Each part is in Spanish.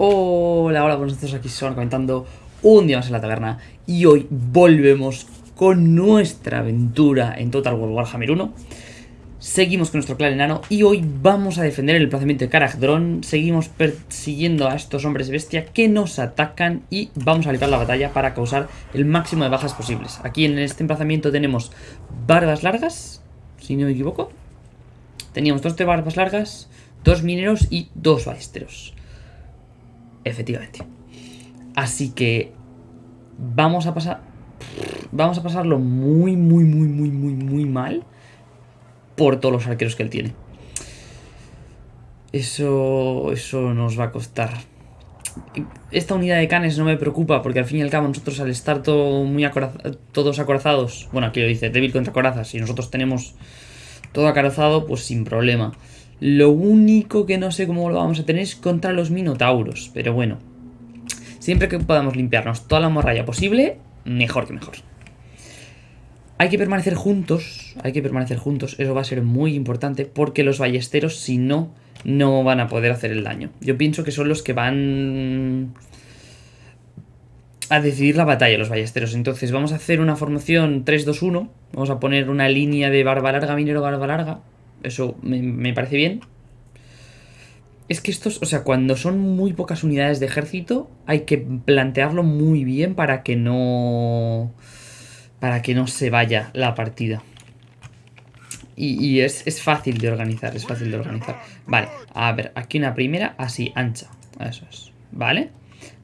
Hola, hola, buenos días, aquí van comentando un día más en la taberna y hoy volvemos con nuestra aventura en Total War Warhammer 1 Seguimos con nuestro clan enano y hoy vamos a defender el emplazamiento de Karagdron. Seguimos persiguiendo a estos hombres bestia que nos atacan y vamos a librar la batalla para causar el máximo de bajas posibles. Aquí en este emplazamiento tenemos barbas largas, si no me equivoco. Teníamos dos de barbas largas, dos mineros y dos ballesteros Efectivamente. Así que vamos a pasar... Vamos a pasarlo muy, muy, muy, muy, muy, muy mal por todos los arqueros que él tiene. Eso, eso nos va a costar. Esta unidad de canes no me preocupa porque al fin y al cabo nosotros al estar todo muy todos acorazados, bueno aquí lo dice, débil contra corazas, y nosotros tenemos todo acorazado, pues sin problema. Lo único que no sé cómo lo vamos a tener es contra los minotauros. Pero bueno, siempre que podamos limpiarnos toda la morralla posible, mejor que mejor. Hay que permanecer juntos, hay que permanecer juntos, eso va a ser muy importante porque los ballesteros si no, no van a poder hacer el daño. Yo pienso que son los que van a decidir la batalla, los ballesteros. Entonces vamos a hacer una formación 3-2-1, vamos a poner una línea de barba larga, minero, barba larga, eso me, parece bien. Es que estos, o sea, cuando son muy pocas unidades de ejército, hay que plantearlo muy bien para que no... Para que no se vaya la partida. Y, es, es, fácil de organizar, es fácil de organizar. Vale, a ver, aquí una primera, así, ancha. Eso es, ¿vale?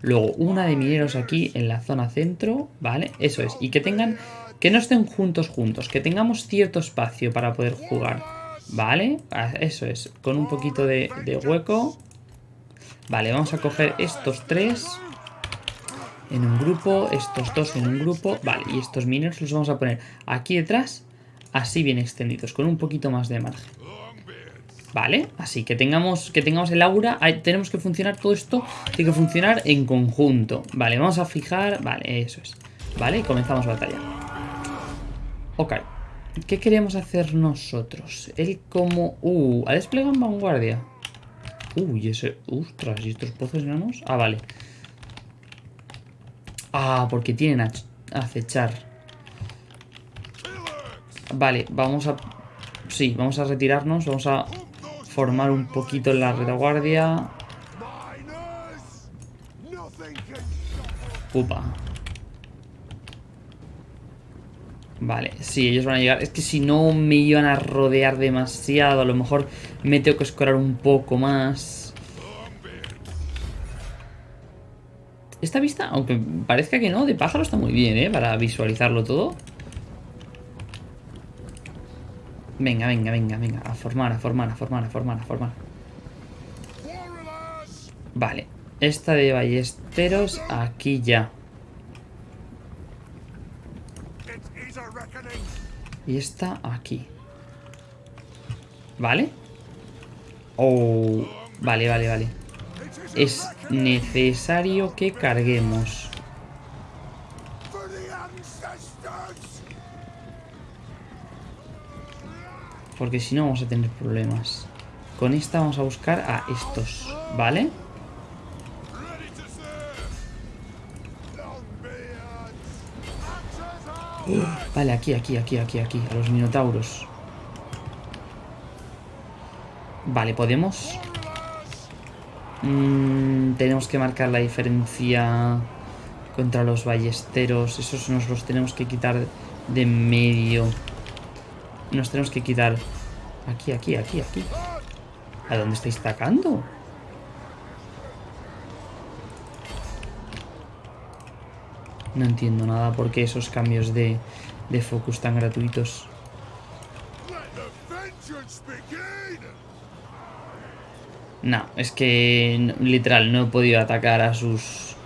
Luego una de mineros aquí en la zona centro, ¿vale? Eso es, y que tengan... Que no estén juntos juntos, que tengamos cierto espacio para poder jugar. Vale, eso es, con un poquito de, hueco. Vale, vamos a coger estos tres en un grupo, estos dos en un grupo. Vale, y estos mineros los vamos a poner aquí detrás, así bien extendidos, con un poquito más de margen. Vale, así que tengamos, que tengamos el aura, tenemos que funcionar todo esto, tiene que funcionar en conjunto. Vale, vamos a fijar, vale, eso es. Vale, comenzamos batalla. Ok. ¿Qué queremos hacer nosotros? Él como... Uh, ha desplegado en vanguardia. Uy, ese... Ostras, ¿y estos pozos enanos? Ah, vale. Ah, porque tienen a acechar. Vale, vamos a... Sí, vamos a retirarnos. Vamos a formar un poquito en la retaguardia. Upa. Vale, sí, ellos van a llegar. Es que si no me iban a rodear demasiado, a lo mejor me tengo que escorar un poco más. Esta vista, aunque parezca que no, de pájaro está muy bien, ¿eh? Para visualizarlo todo. Venga, venga, venga, venga. A formar, a formar, a formar, a formar, a formar. Vale. Esta de ballesteros aquí ya. Y esta aquí. ¿Vale? Oh, vale, vale, vale. Es necesario que carguemos. Porque si no vamos a tener problemas. Con esta vamos a buscar a estos, ¿vale? Vale, aquí, aquí, aquí, aquí, aquí. A los minotauros. Vale, ¿podemos? Mm, tenemos que marcar la diferencia contra los ballesteros. Esos nos los tenemos que quitar de medio. Nos tenemos que quitar... Aquí, aquí, aquí, aquí. ¿A dónde estáis atacando? No entiendo nada por qué esos cambios de, de focus tan gratuitos. No, es que literal no he podido atacar a sus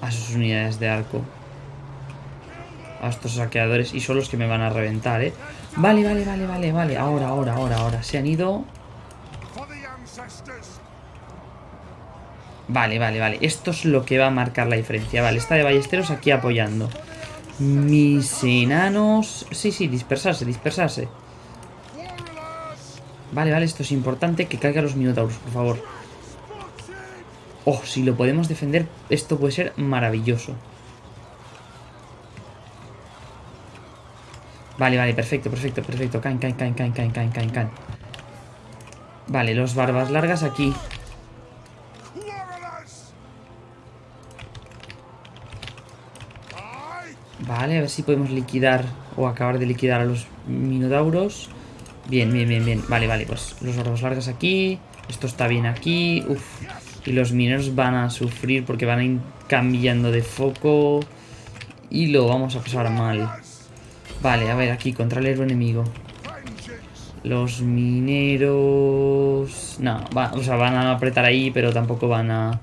a sus unidades de arco. A estos saqueadores y son los que me van a reventar, ¿eh? Vale, vale, vale, vale, vale. Ahora, ahora, ahora, ahora. Se han ido... Vale, vale, vale. Esto es lo que va a marcar la diferencia. Vale, está de ballesteros aquí apoyando. Mis enanos... Sí, sí, dispersarse, dispersarse. Vale, vale, esto es importante. Que caigan los minotauros, por favor. Oh, si lo podemos defender, esto puede ser maravilloso. Vale, vale, perfecto, perfecto, perfecto. Caen, caen, caen, caen, caen, caen, caen. Vale, los barbas largas aquí. Vale, a ver si podemos liquidar o acabar de liquidar a los minotauros. Bien, bien, bien, bien. Vale, vale, pues los barbas largas aquí. Esto está bien aquí. Uf. Y los mineros van a sufrir porque van a ir cambiando de foco. Y lo vamos a pasar mal. Vale, a ver, aquí, contra el héroe enemigo. Los mineros... No, o sea, van a apretar ahí, pero tampoco van a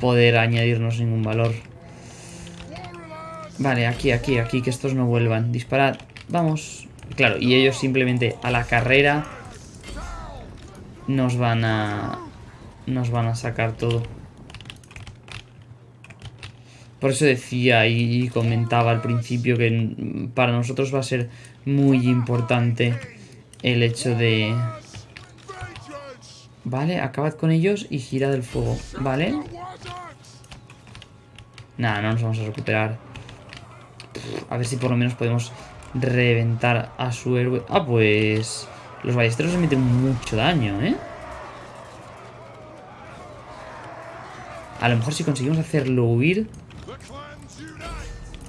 poder añadirnos ningún valor. Vale, aquí, aquí, aquí, que estos no vuelvan. Disparad. Vamos. Claro, y ellos simplemente a la carrera nos van a... Nos van a sacar todo. Por eso decía y comentaba al principio que para nosotros va a ser muy importante el hecho de... Vale, acabad con ellos y girad el fuego. Vale. Nada, no nos vamos a recuperar. A ver si por lo menos podemos reventar a su héroe. Ah, pues... Los ballesteros se meten mucho daño, ¿eh? A lo mejor si conseguimos hacerlo huir...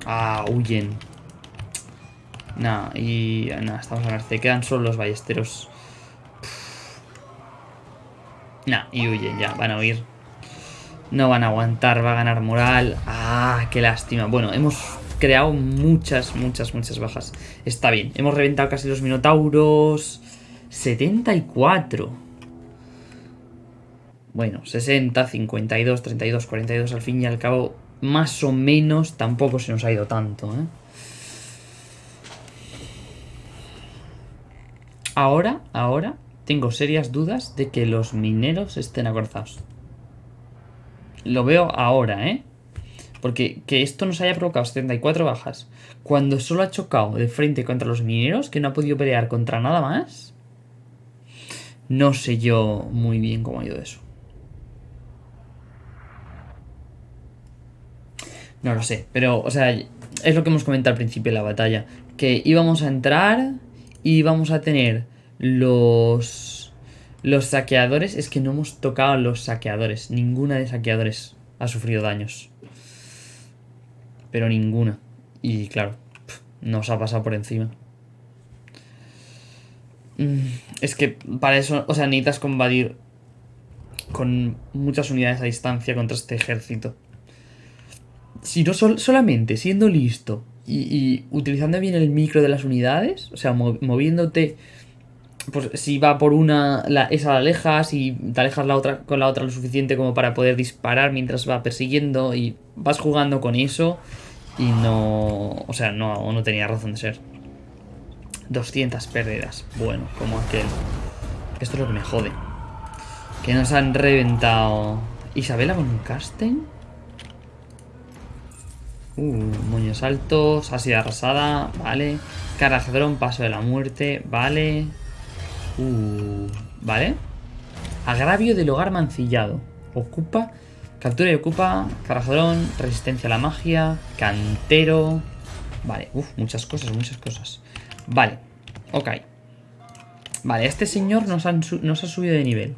Ah, huyen. Nah, y... Nah, estamos a merced. Quedan solo los ballesteros. Nah, y huyen ya. Van a huir. No van a aguantar. Va a ganar moral. Ah, qué lástima. Bueno, hemos creado muchas, muchas, muchas bajas. Está bien. Hemos reventado casi los minotauros. 74. Bueno, 60, 52, 32, 42. Al fin y al cabo, más o menos, tampoco se nos ha ido tanto, ¿eh? Ahora, ahora, tengo serias dudas de que los mineros estén acorzados. Lo veo ahora, ¿eh? Porque que esto nos haya provocado 74 bajas, cuando solo ha chocado de frente contra los mineros, que no ha podido pelear contra nada más, no sé yo muy bien cómo ha ido eso. No lo sé, pero, o sea, es lo que hemos comentado al principio de la batalla. Que íbamos a entrar y íbamos a tener los... Los saqueadores, es que no hemos tocado los saqueadores. Ninguna de saqueadores ha sufrido daños pero ninguna. Y claro, nos ha pasado por encima. Mm, es que para eso, o sea, necesitas combatir con muchas unidades a distancia contra este ejército. Si no solamente siendo listo y, utilizando bien el micro de las unidades, o sea, moviéndote, pues si va por una, la, esa la alejas y te alejas la otra con la otra lo suficiente como para poder disparar mientras va persiguiendo y vas jugando con eso y no... O sea, no, no tenía razón de ser. 200 pérdidas. Bueno, como aquel. Esto es lo que me jode. Que nos han reventado... Isabela con un casting. Uh, moños altos, sido arrasada, vale. Carajadrón, paso de la muerte, vale. Uh, vale. Agravio del hogar mancillado. Ocupa Captura y ocupa, carajadrón, resistencia a la magia, cantero... Vale, uff, muchas cosas, muchas cosas. Vale, ok. Vale, este señor nos, nos ha subido de nivel.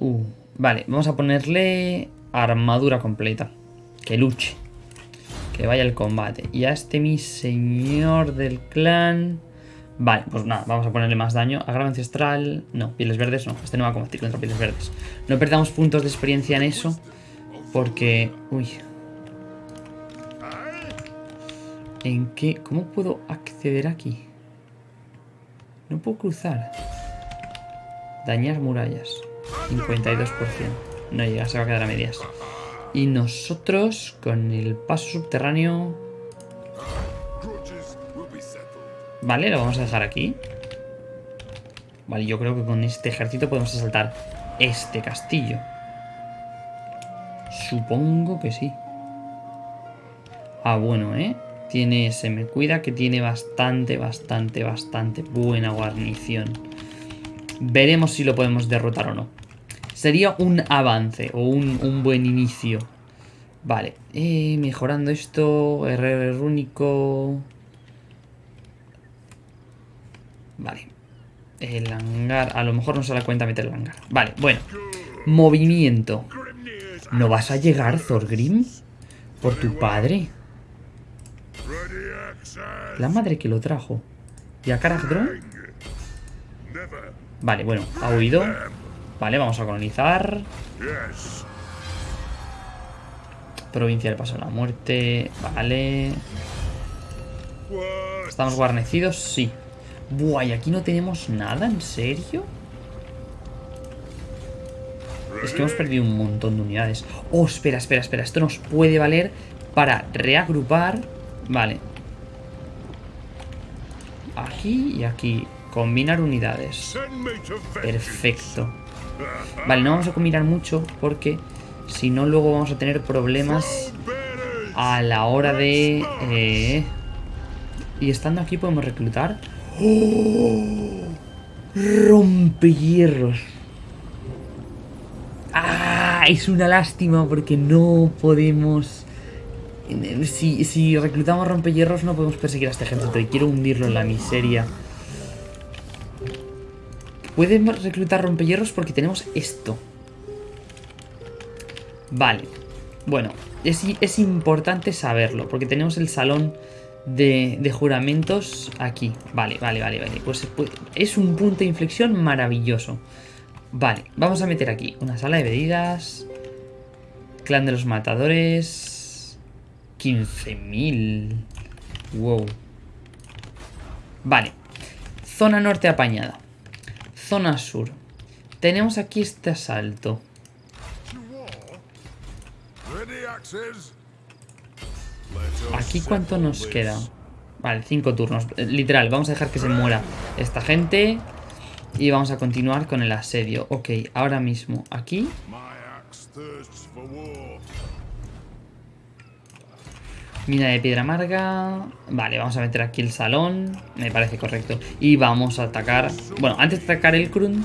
Uh, vale, vamos a ponerle armadura completa. Que luche. Que vaya al combate. Y a este mi señor del clan... Vale, pues nada, vamos a ponerle más daño. Agravo ancestral... No, pieles verdes no. Este no va a combatir contra pieles verdes. No perdamos puntos de experiencia en eso. Porque... Uy. ¿En qué? ¿Cómo puedo acceder aquí? No puedo cruzar. Dañar murallas. 52%. No llega, se va a quedar a medias. Y nosotros, con el paso subterráneo... Vale, lo vamos a dejar aquí. Vale, yo creo que con este ejército podemos asaltar este castillo. Supongo que sí. Ah, bueno, ¿eh? Tiene, se me cuida que tiene bastante, bastante, bastante buena guarnición. Veremos si lo podemos derrotar o no. Sería un avance o un, un buen inicio. Vale, eh, mejorando esto, RR único. Vale. El hangar, a lo mejor no se da cuenta meter el hangar. Vale, bueno. Movimiento. ¿No vas a llegar, Thorgrim? Por tu padre. La madre que lo trajo. ¿Y a Karagdron? Vale, bueno, ha huido. Vale, vamos a colonizar. Provincia del Paso de la Muerte. Vale. ¿Estamos guarnecidos? Sí. Buah, ¿y aquí no tenemos nada? ¿En serio? Es que hemos perdido un montón de unidades. Oh, espera, espera, espera. Esto nos puede valer para reagrupar. Vale. Aquí y aquí. Combinar unidades. Perfecto. Vale, no vamos a combinar mucho porque si no, luego vamos a tener problemas a la hora de... Eh, y estando aquí podemos reclutar... ¡Oh! Rompehierros. ¡Ah! Es una lástima porque no podemos... Si, si reclutamos rompehierros no podemos perseguir a este ejército y quiero hundirlo en la miseria. Podemos reclutar rompehierros porque tenemos esto. Vale. Bueno, es, importante saberlo, porque tenemos el salón de, juramentos aquí. Vale, vale, vale, vale. Pues, pues, es un punto de inflexión maravilloso. Vale, vamos a meter aquí una sala de medidas. Clan de los matadores. 15.000. Wow. Vale. Zona norte apañada. Zona sur. Tenemos aquí este asalto. Aquí cuánto nos queda. Vale, cinco turnos. Eh, literal, vamos a dejar que se muera esta gente. Y vamos a continuar con el asedio. Ok, ahora mismo aquí. Mina de piedra amarga. Vale, vamos a meter aquí el salón. Me parece correcto. Y vamos a atacar... Bueno, antes de atacar el Krun,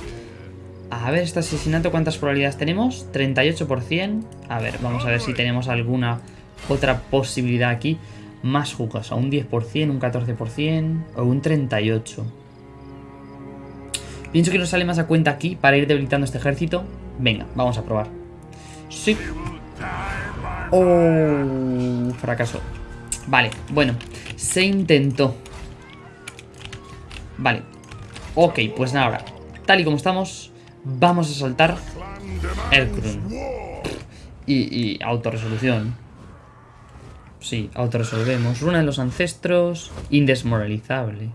a ver, este asesinato, ¿cuántas probabilidades tenemos? 38%. A ver, vamos a ver si tenemos alguna otra posibilidad aquí. Más jugosa, un 10%, un 14% o un 38%. Pienso que nos sale más a cuenta aquí para ir debilitando este ejército. Venga, vamos a probar. Sí. Oh, fracaso. Vale, bueno, se intentó. Vale. Ok, pues nada, tal y como estamos, Vamos a saltar Erkrun. Y, y autorresolución. Sí, autorresolvemos. Runa de los ancestros. Indesmoralizable.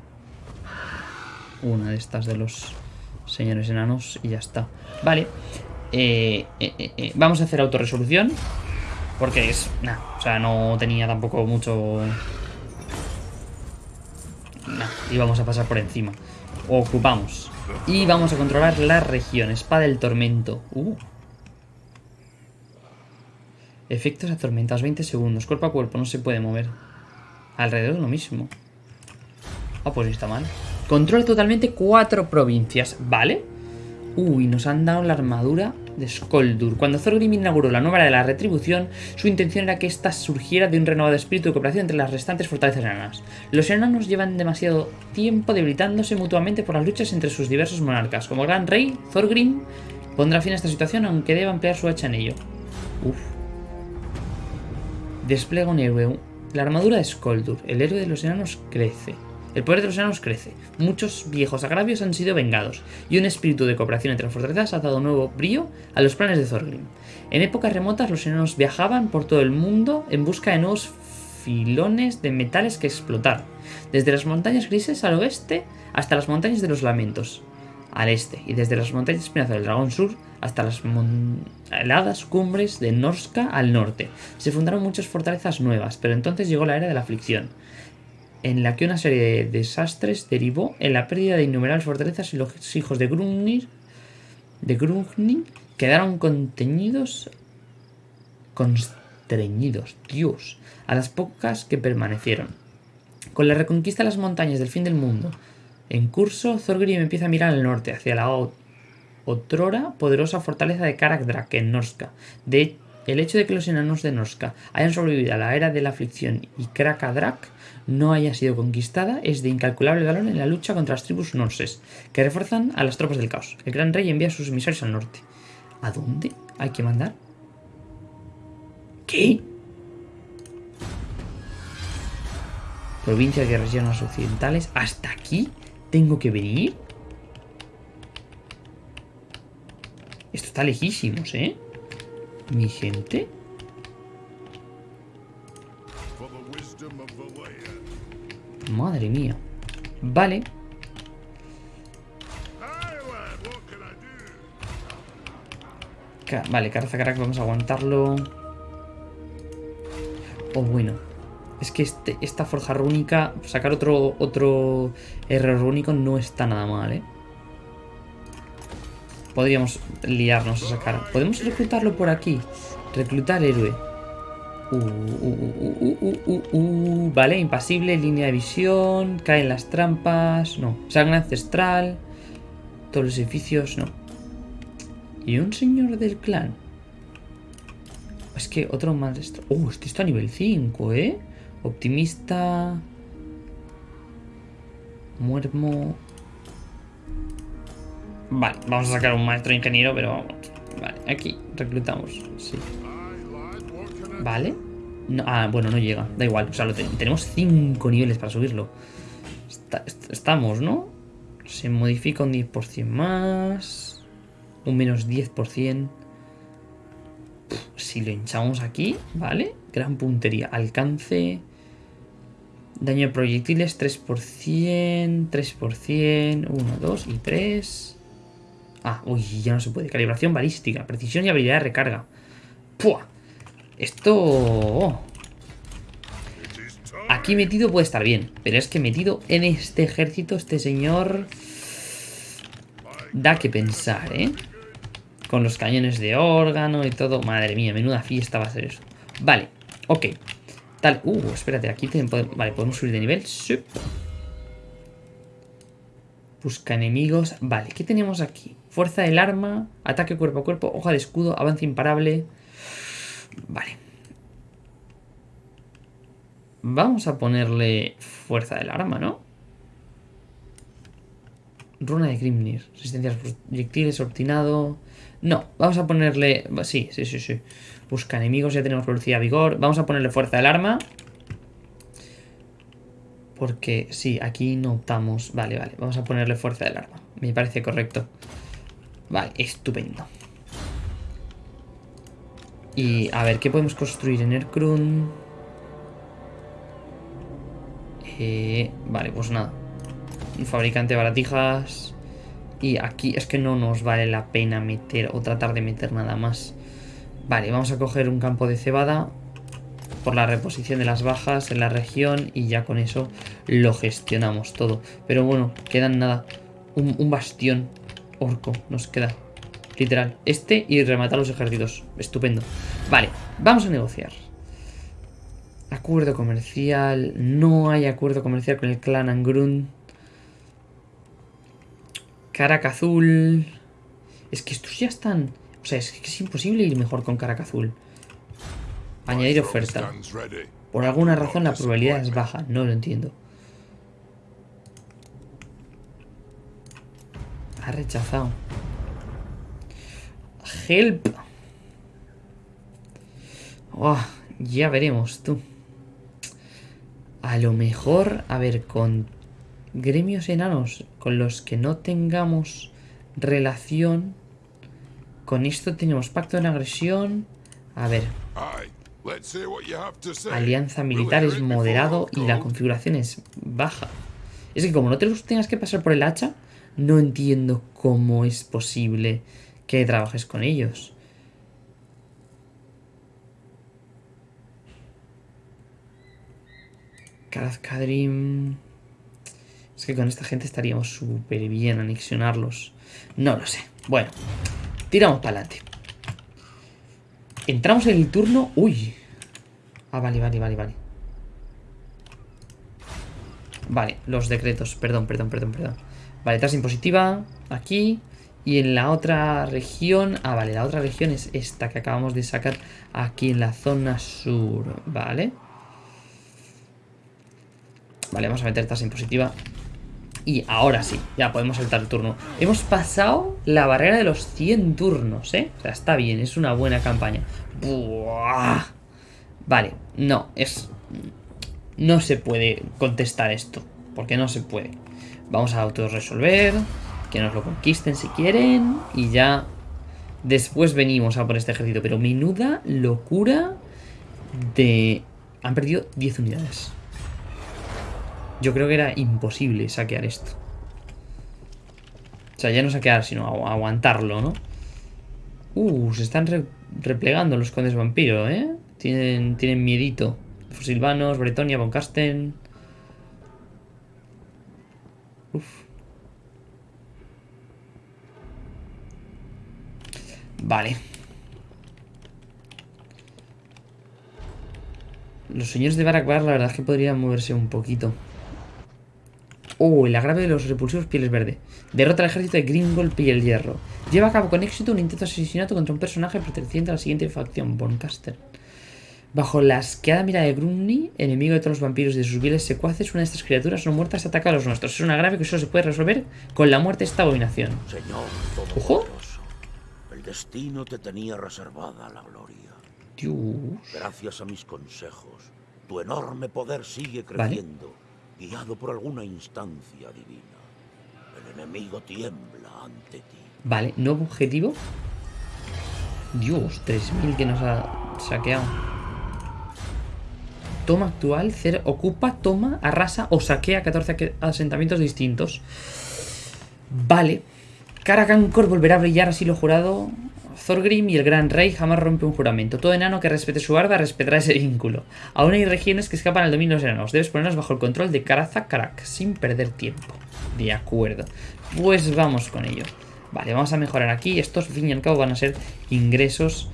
Una de estas de los señores enanos y ya está. Vale. Eh, eh, eh, vamos a hacer autorresolución. Porque es... Nah, o sea, no tenía tampoco mucho... Nah, íbamos a pasar por encima. Ocupamos. Y vamos a controlar la región. Espada del tormento. Uh. Efectos atormentados. 20 segundos. Cuerpo a cuerpo. No se puede mover. Alrededor de lo mismo. Ah, pues está mal. Controla totalmente cuatro provincias. ¿Vale? Uy, nos han dado la armadura de Skoldur. Cuando Thorgrim inauguró la nueva era de la retribución, su intención era que ésta surgiera de un renovado espíritu de cooperación entre las restantes fortalezas enanas. Los enanos llevan demasiado tiempo debilitándose mutuamente por las luchas entre sus diversos monarcas. Como gran rey, Thorgrim pondrá fin a esta situación aunque deba emplear su hacha en ello. Uf. Despliega un héroe. La armadura de Skoldur. El héroe de los enanos crece. El poder de los enanos crece, muchos viejos agravios han sido vengados, y un espíritu de cooperación entre las fortalezas ha dado nuevo brío a los planes de Thorgrim. En épocas remotas los enanos viajaban por todo el mundo en busca de nuevos filones de metales que explotar, desde las montañas grises al oeste hasta las montañas de los lamentos al este, y desde las montañas espinazas del dragón sur hasta las heladas cumbres de Norska al norte. Se fundaron muchas fortalezas nuevas, pero entonces llegó la era de la aflicción en la que una serie de desastres derivó en la pérdida de innumerables fortalezas y los hijos de Grunir de quedaron contenidos constreñidos, Dios, a las pocas que permanecieron. Con la reconquista de las montañas del fin del mundo en curso, Thorgrim empieza a mirar al norte, hacia la otrora poderosa fortaleza de Karak Drak en Norska. De el hecho de que los enanos de Norska hayan sobrevivido a la era de la aflicción y Krakadrak no haya sido conquistada es de incalculable valor en la lucha contra las tribus norses, que refuerzan a las tropas del caos. El gran rey envía a sus emisarios al norte. ¿A dónde hay que mandar? ¿Qué? Provincia de regiones occidentales. ¿Hasta aquí tengo que venir? Esto está lejísimos, ¿eh? Mi gente. Madre mía. Vale. vale, Carac, vamos a aguantarlo. Oh, bueno. Es que este, esta forja rúnica, sacar otro, otro error rúnico no está nada mal, ¿eh? Podríamos liarnos a sacar. ¿Podemos reclutarlo por aquí? Reclutar héroe. Vale, impasible, línea de visión, caen las trampas, no. Sangre ancestral, todos los edificios, no. ¿Y un señor del clan? Es que otro maestro... Uh, este está a nivel 5, ¿eh? Optimista... Muermo... Vale, vamos a sacar un maestro ingeniero, pero Vale, aquí reclutamos, sí. Vale. ah, bueno, no llega, da igual. O sea, tenemos 5 niveles para subirlo. estamos, ¿no? Se modifica un 10% más. Un menos 10%. si lo hinchamos aquí, ¿vale? Gran puntería. Alcance. Daño de proyectiles 3%, 3%, 1, 2 y 3. Ah, uy, ya no se puede. Calibración balística, precisión y habilidad de recarga. ¡Pua! Esto... Aquí metido puede estar bien, pero es que metido en este ejército, este señor... Da que pensar, ¿eh? Con los cañones de órgano y todo. Madre mía, menuda fiesta va a ser eso. Vale, ok. Tal... Uh, espérate, aquí tenemos... Vale, podemos subir de nivel. Busca enemigos. Vale, ¿qué tenemos aquí? Fuerza del arma, ataque cuerpo a cuerpo, hoja de escudo, avance imparable. Vale. Vamos a ponerle fuerza del arma, ¿no? Runa de Grimnir. Resistencia a proyectiles, obstinado. No, vamos a ponerle... Sí, sí, sí, sí. Busca enemigos, ya tenemos velocidad, vigor. Vamos a ponerle fuerza del arma. Porque sí, aquí no optamos. Vale, vale. Vamos a ponerle fuerza del arma. Me parece correcto. Vale, estupendo. Y a ver, ¿qué podemos construir en Erkrun? Eh, vale, pues nada. Un fabricante de baratijas. Y aquí es que no nos vale la pena meter o tratar de meter nada más. Vale, vamos a coger un campo de cebada por la reposición de las bajas en la región y ya con eso lo gestionamos todo. Pero bueno, quedan nada, un, bastión orco nos queda, literal. Este y rematar los ejércitos, estupendo. Vale, vamos a negociar. Acuerdo comercial, no hay acuerdo comercial con el clan Angrun. Caraca azul. Es que estos ya están... O sea, es que es imposible ir mejor con Caraca azul. Añadir oferta. Por alguna razón la probabilidad es baja, no lo entiendo. Ha rechazado. Help. Oh, ya veremos, tú. A lo mejor, a ver, con gremios enanos con los que no tengamos relación. Con esto tenemos pacto de agresión. A ver. Alianza militar es moderado y la configuración es baja. Es que como no te tengas que pasar por el hacha, no entiendo cómo es posible que trabajes con ellos. Kadrim... Es que con esta gente estaríamos súper bien anexionarlos. No lo sé. Bueno, tiramos para adelante. Entramos en el turno... Uy. Ah, vale, vale, vale, vale. Vale, los decretos. Perdón, perdón, perdón, perdón. Vale, tasa impositiva. Aquí. Y en la otra región... Ah, vale, la otra región es esta que acabamos de sacar aquí en la zona sur, ¿vale? Vale, vamos a meter tasa impositiva. Y ahora sí, ya podemos saltar el turno. Hemos pasado la barrera de los 100 turnos, ¿eh? O sea, está bien, es una buena campaña. Buah. Vale, no, es... No se puede contestar esto, porque no se puede. Vamos a autorresolver, que nos lo conquisten si quieren, y ya después venimos a por este ejército. Pero menuda locura de... Han perdido 10 unidades. Yo creo que era imposible saquear esto. O sea, ya no saquear, sino aguantarlo, ¿no? Uh, se están replegando los condes vampiro, ¿eh? Tienen, tienen miedito. Silvanos, Bretonia, Von Carsten. Vale. Los señores de Barakbar la verdad es que podrían moverse un poquito. Oh, el agravio de los repulsivos pieles verde. Derrota al ejército de Gringol Piel Hierro. Lleva a cabo con éxito un intento de asesinato contra un personaje perteneciente a la siguiente facción, Boncaster. Bajo la asqueada mirada de Grumny, enemigo de todos los vampiros y de sus viles secuaces, una de estas criaturas no muertas ataca a los nuestros. Es un agravio que solo se puede resolver con la muerte de esta abominación. Señor ¡Ojo! El destino te tenía reservada la gloria. Dios. Gracias a mis consejos, tu enorme poder sigue creciendo guiado por alguna instancia divina. El enemigo tiembla ante ti. Vale, nuevo objetivo. Dios, 3000 que nos ha saqueado. Toma actual, ocupa, toma, arrasa o saquea 14 asentamientos distintos. Vale. Karakankor volverá a brillar así lo jurado Thorgrim y el Gran Rey jamás rompe un juramento. Todo enano que respete su barba respetará ese vínculo. Aún hay regiones que escapan al dominio de los enanos. Debes ponerlos bajo el control de Karaza Karak, sin perder tiempo. De acuerdo. Pues vamos con ello. Vale, vamos a mejorar aquí. Estos, fin y al cabo, van a ser ingresos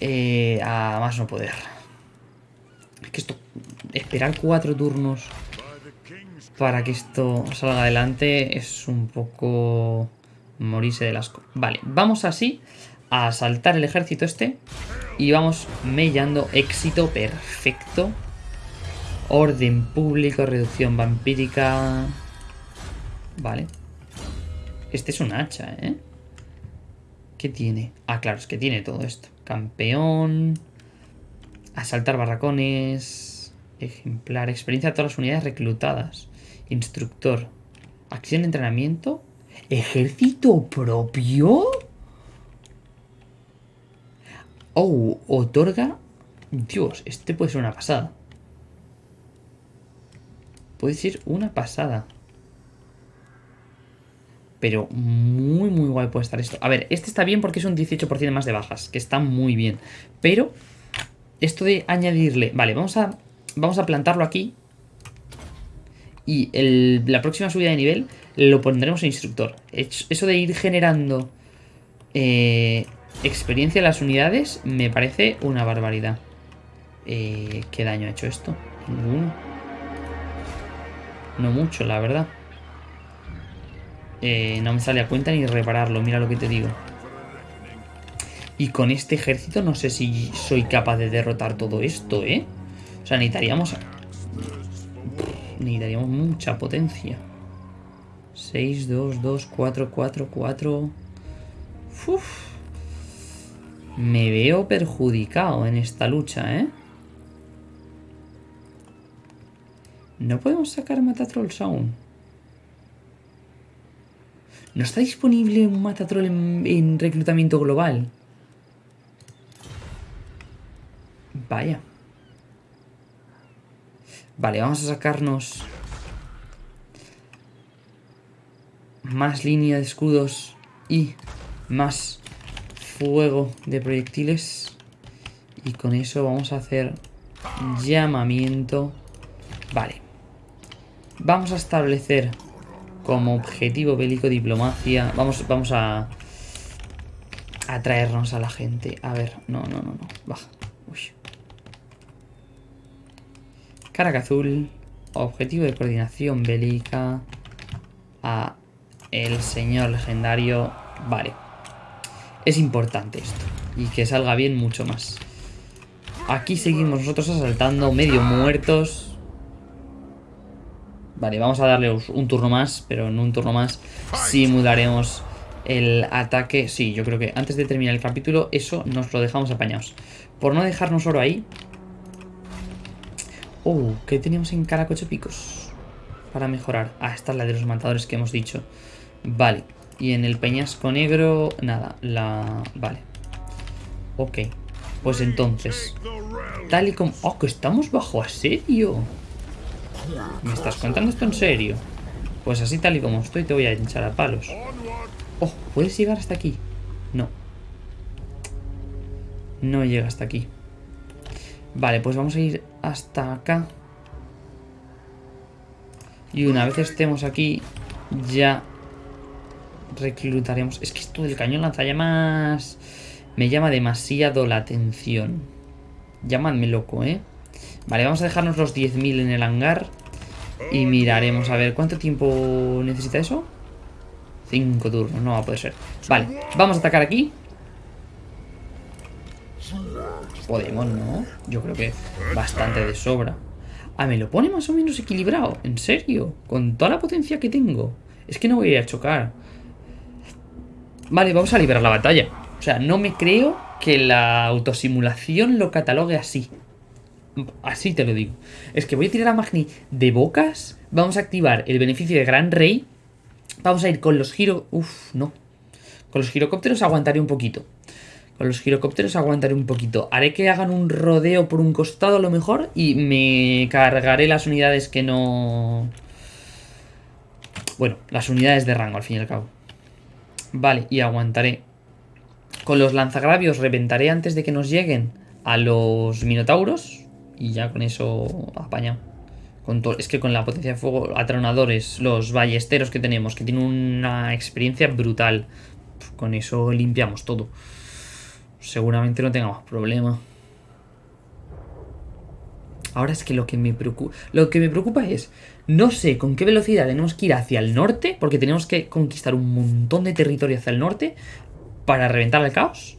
eh, a más no poder. Es que esto... Esperar cuatro turnos para que esto salga adelante es un poco morirse de asco. Vale, vamos así a saltar el ejército este y vamos mellando éxito perfecto. Orden público, reducción vampírica. Vale. Este es un hacha, ¿eh? ¿Qué tiene? Ah, claro, es que tiene todo esto. Campeón. Asaltar barracones. Ejemplar. Experiencia de todas las unidades reclutadas. Instructor. Acción de entrenamiento. ¿Ejército propio? Oh, otorga... Dios, este puede ser una pasada. Puede ser una pasada. Pero muy, muy guay puede estar esto. A ver, este está bien porque es un 18% más de bajas, que está muy bien. Pero, esto de añadirle... Vale, vamos a, vamos a plantarlo aquí. Y la próxima subida de nivel lo pondremos en instructor. Eso de ir generando eh, experiencia en las unidades me parece una barbaridad. Eh, ¿Qué daño ha hecho esto? Ninguno. No mucho, la verdad. Eh, no me sale a cuenta ni repararlo, mira lo que te digo. Y con este ejército no sé si soy capaz de derrotar todo esto, ¿eh? O sea, necesitaríamos... Necesitaríamos mucha potencia. 6, 2, 2, 4, 4, 4. Uf. Me veo perjudicado en esta lucha, ¿eh? No podemos sacar Matatrolls aún. ¿No está disponible un Matatroll en, en reclutamiento global? Vaya. Vale, vamos a sacarnos más línea de escudos y más fuego de proyectiles. Y con eso vamos a hacer llamamiento. Vale. Vamos a establecer como objetivo bélico diplomacia. Vamos, vamos a atraernos a la gente. A ver, no, no, no, no. Baja. Uy. Caraca azul. Objetivo de coordinación bélica. A el señor legendario. Vale. Es importante esto. Y que salga bien mucho más. Aquí seguimos nosotros asaltando, medio muertos. Vale, vamos a darle un turno más, pero en un turno más simularemos el ataque. Sí, yo creo que antes de terminar el capítulo, eso nos lo dejamos apañados. Por no dejarnos oro ahí. Oh, ¿qué teníamos en Caracoche Picos? Para mejorar. Ah, esta es la de los matadores que hemos dicho. Vale. Y en el peñasco negro, nada. La... Vale. Ok. Pues entonces... Tal y como... ¡Oh, que estamos bajo asedio! ¿Me estás contando esto en serio? Pues así tal y como estoy te voy a hinchar a palos. Oh, ¿puedes llegar hasta aquí? No. No llega hasta aquí. Vale, pues vamos a ir hasta acá. Y una vez estemos aquí, ya reclutaremos... Es que esto del cañón lanzallamas me llama demasiado la atención. Llámanme loco, ¿eh? Vale, vamos a dejarnos los 10.000 en el hangar. Y miraremos a ver cuánto tiempo necesita eso. Cinco turnos, no va a poder ser. Vale, vamos a atacar aquí. Podemos, ¿no? Yo creo que bastante de sobra. Ah, me lo pone más o menos equilibrado. ¿En serio? Con toda la potencia que tengo. Es que no voy a chocar. Vale, vamos a liberar la batalla. O sea, no me creo que la autosimulación lo catalogue así. Así te lo digo. Es que voy a tirar a Magni de bocas. Vamos a activar el beneficio de Gran Rey. Vamos a ir con los giro... Uf, no. Con los girocópteros aguantaré un poquito. Con los girocópteros aguantaré un poquito. Haré que hagan un rodeo por un costado a lo mejor. Y me cargaré las unidades que no... Bueno, las unidades de rango al fin y al cabo. Vale, y aguantaré. Con los lanzagravios reventaré antes de que nos lleguen a los minotauros. Y ya con eso apañado. Es que con la potencia de fuego, atronadores, los ballesteros que tenemos, que tienen una experiencia brutal. Con eso limpiamos todo. Seguramente no tengamos problema. Ahora es que lo que me preocupa. Lo que me preocupa es. No sé con qué velocidad tenemos que ir hacia el norte. Porque tenemos que conquistar un montón de territorio hacia el norte. Para reventar el caos.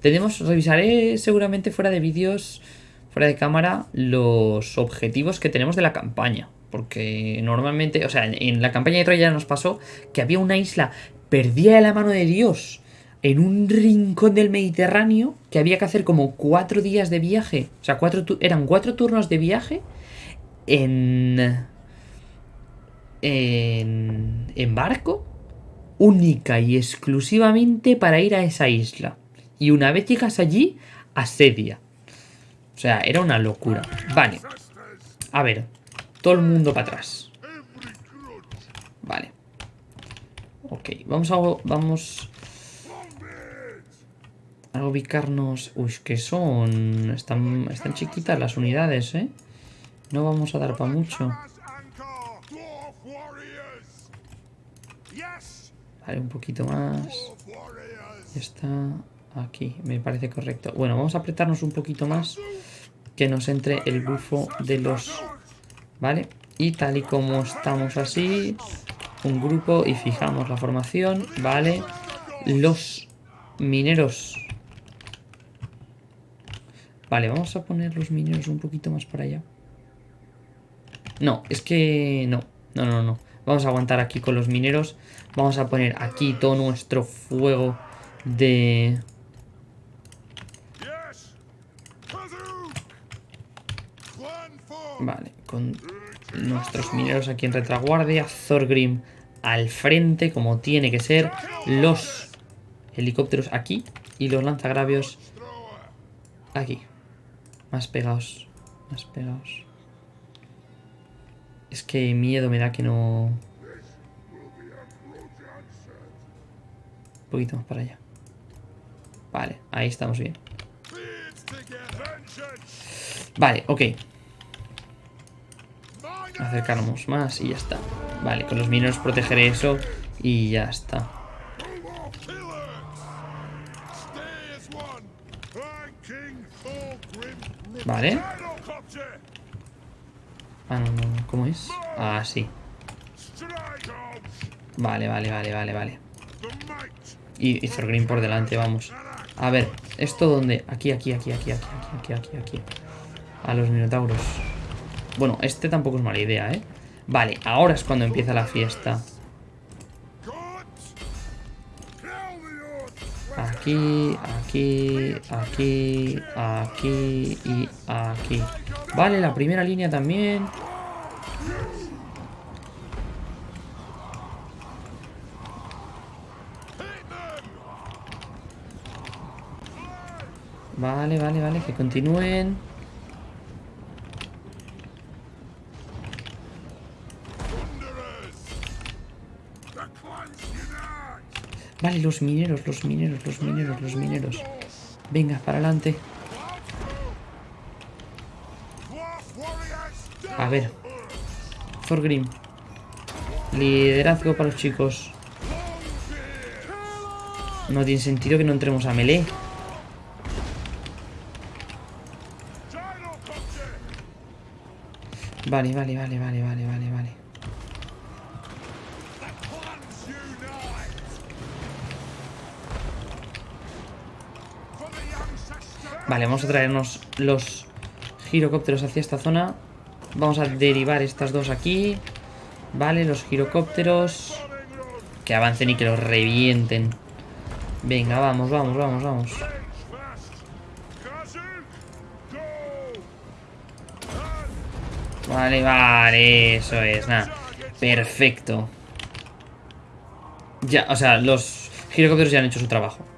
Tenemos. Revisaré seguramente fuera de vídeos fuera de cámara los objetivos que tenemos de la campaña. Porque normalmente, o sea, en, la campaña de Troya nos pasó que había una isla perdida de la mano de Dios en un rincón del Mediterráneo que había que hacer como cuatro días de viaje. O sea, cuatro eran cuatro turnos de viaje en, en, en barco única y exclusivamente para ir a esa isla. Y una vez llegas allí, asedia. O sea, era una locura. Vale. A ver. Todo el mundo para atrás. Vale. Ok. Vamos a... Vamos... A ubicarnos... Uy, que son... Están, están chiquitas las unidades, ¿eh? No vamos a dar para mucho. Vale, un poquito más. Está aquí, me parece correcto. Bueno, vamos a apretarnos un poquito más que nos entre el bufo de los... ¿Vale? Y tal y como estamos así, un grupo y fijamos la formación, ¿vale? Los mineros... Vale, vamos a poner los mineros un poquito más para allá. No, es que no, no, no, no. Vamos a aguantar aquí con los mineros. Vamos a poner aquí todo nuestro fuego de... Vale, con nuestros mineros aquí en retaguardia. Thorgrim al frente, como tiene que ser. Los helicópteros aquí. Y los lanzagravios aquí. Más pegados. Más pegados. Es que miedo me da que no... Un poquito más para allá. Vale, ahí estamos bien. Vale, ok acercarnos más y ya está. Vale, con los mineros protegeré eso y ya está. Vale. Ah, no, no, ¿cómo es? Ah, sí. Vale, vale, vale, vale, vale. Y, y por delante, vamos. A ver, ¿esto dónde? Aquí, aquí, aquí, aquí, aquí, aquí, aquí, aquí. A los minotauros. Bueno, este tampoco es mala idea, ¿eh? Vale, ahora es cuando empieza la fiesta. Aquí, aquí, aquí, aquí y aquí. Vale, la primera línea también. Vale, vale, vale, que continúen. Vale, los mineros, los mineros, los mineros, los mineros. Venga, para adelante. A ver. Thorgrim. Liderazgo para los chicos. No tiene sentido que no entremos a melee. Vale, vale, vale, vale, vale, vale, vale. Vale, vamos a traernos los girocópteros hacia esta zona. Vamos a derivar estas dos aquí. Vale, los girocópteros. Que avancen y que los revienten. Venga, vamos, vamos, vamos, vamos. Vale, vale, eso es, nada. Perfecto. Ya, o sea, los girocópteros ya han hecho su trabajo.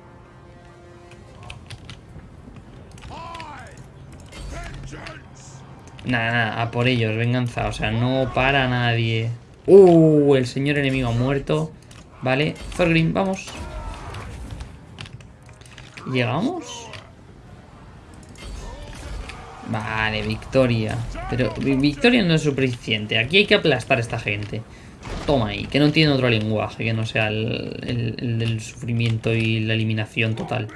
Nada, nada, a por ellos, venganza. O sea, no para nadie. Uh, el señor enemigo ha muerto. Vale, Thorgrim, vamos. ¿Llegamos? Vale, victoria. Pero victoria no es suficiente. Aquí hay que aplastar a esta gente. Toma ahí, que no tiene otro lenguaje que no sea el, del sufrimiento y la eliminación total.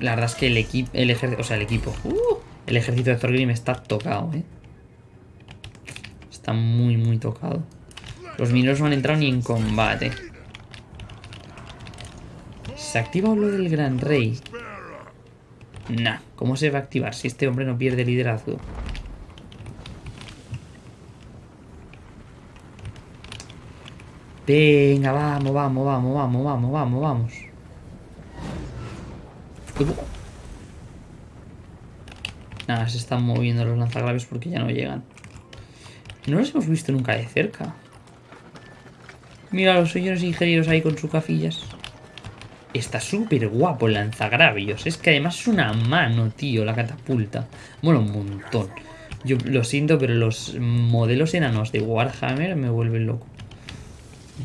La verdad es que el equipo, o sea, el equipo, uh, el ejército de Thorgrim está tocado, ¿eh? Está muy, muy tocado. Los mineros no han entrado ni en combate. ¿Se activa lo del Gran Rey? Nah, ¿cómo se va a activar si este hombre no pierde liderazgo? Venga, vamos, vamos, vamos, vamos, vamos, vamos, vamos. Nada, se están moviendo los lanzagraves porque ya no llegan. No los hemos visto nunca de cerca. Mira a los señores ingenieros ahí con sus cafillas. Está súper guapo el lanzagravios. Es que además es una mano, tío, la catapulta. Bueno, un montón. Yo lo siento, pero los modelos enanos de Warhammer me vuelven loco.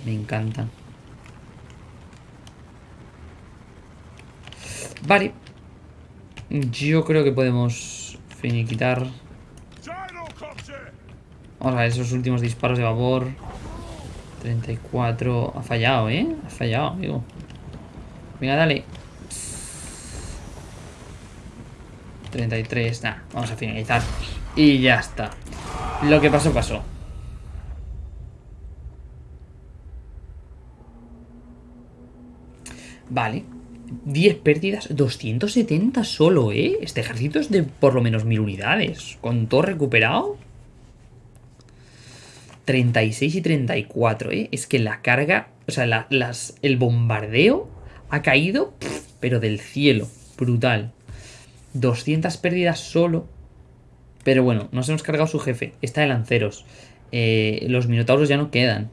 Me encantan. Vale. Yo creo que podemos quitar Vamos a ver esos últimos disparos de vapor. 34. Ha fallado, ¿eh? Ha fallado, amigo. Venga, dale. 33. Nah, vamos a finalizar. Y ya está. Lo que pasó, pasó. Vale. 10 pérdidas, 270 solo, ¿eh? Este ejército es de por lo menos 1000 unidades. Con todo recuperado. 36 y 34, ¿eh? Es que la carga, o sea, las, el bombardeo ha caído, pero del cielo. Brutal. 200 pérdidas solo. Pero bueno, nos hemos cargado su jefe. Está de lanceros. Eh, los minotauros ya no quedan.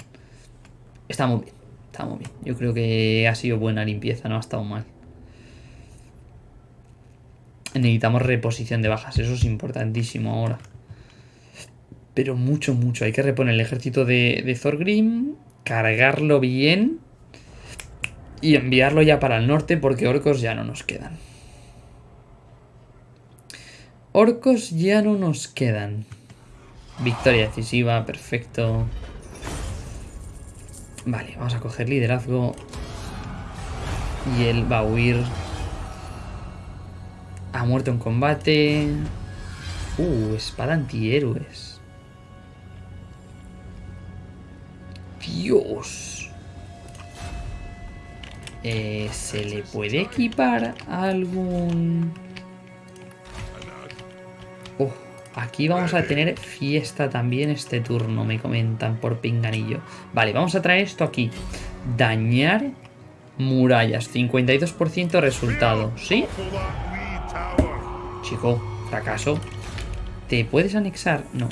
Está muy bien. Está muy bien. Yo creo que ha sido buena limpieza, no ha estado mal. Necesitamos reposición de bajas, eso es importantísimo ahora. Pero mucho, mucho. Hay que reponer el ejército de, de Thorgrim, cargarlo bien y enviarlo ya para el norte porque orcos ya no nos quedan. Orcos ya no nos quedan. Victoria decisiva, perfecto. Vale, vamos a coger liderazgo. Y él va a huir. Ha muerto en combate. Uh, espada antihéroes. Dios. Eh, ¿Se le puede equipar algún...? Oh, aquí vamos a tener fiesta también este turno, me comentan por pinganillo. Vale, vamos a traer esto aquí. Dañar murallas, 52% resultado, ¿sí? Chico, fracaso. ¿Te puedes anexar? No.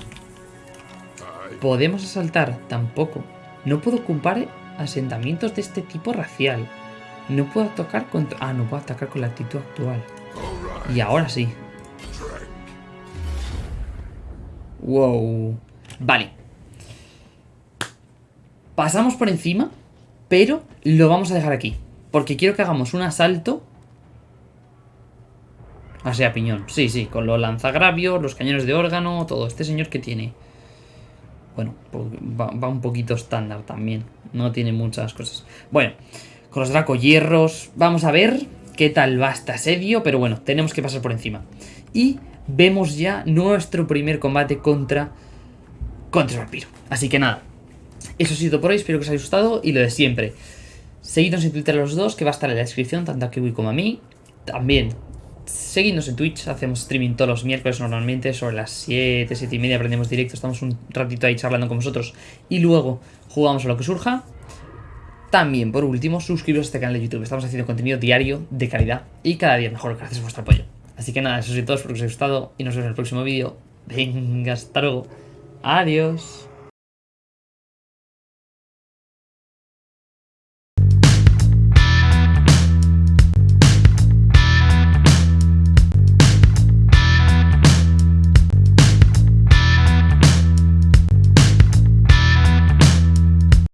¿Podemos asaltar? Tampoco. No puedo ocupar asentamientos de este tipo racial. No puedo atacar con... Ah, no puedo atacar con la actitud actual. Y ahora sí. Wow. Vale. Pasamos por encima, pero lo vamos a dejar aquí. Porque quiero que hagamos un asalto. O sea, piñón. Sí, sí, con los lanzagravios, los cañones de órgano, todo. Este señor que tiene... Bueno, pues va, un poquito estándar también. No tiene muchas cosas. Bueno, con los Draco Hierros. Vamos a ver qué tal va este asedio. Pero bueno, tenemos que pasar por encima. Y vemos ya nuestro primer combate contra, contra el vampiro. Así que nada, eso ha sido por hoy, espero que os haya gustado y lo de siempre. Seguidnos en Twitter los dos, que va a estar en la descripción, tanto a Kiwi como a mí. También, seguidnos en Twitch, hacemos streaming todos los miércoles normalmente, sobre las 7, 7 y media aprendemos directo, estamos un ratito ahí charlando con vosotros y luego jugamos a lo que surja. También, por último, suscribiros a este canal de YouTube, estamos haciendo contenido diario, de calidad y cada día mejor gracias a vuestro apoyo. Así que nada, eso es todo, espero que os haya gustado y nos vemos en el próximo vídeo. Venga, hasta luego. Adiós.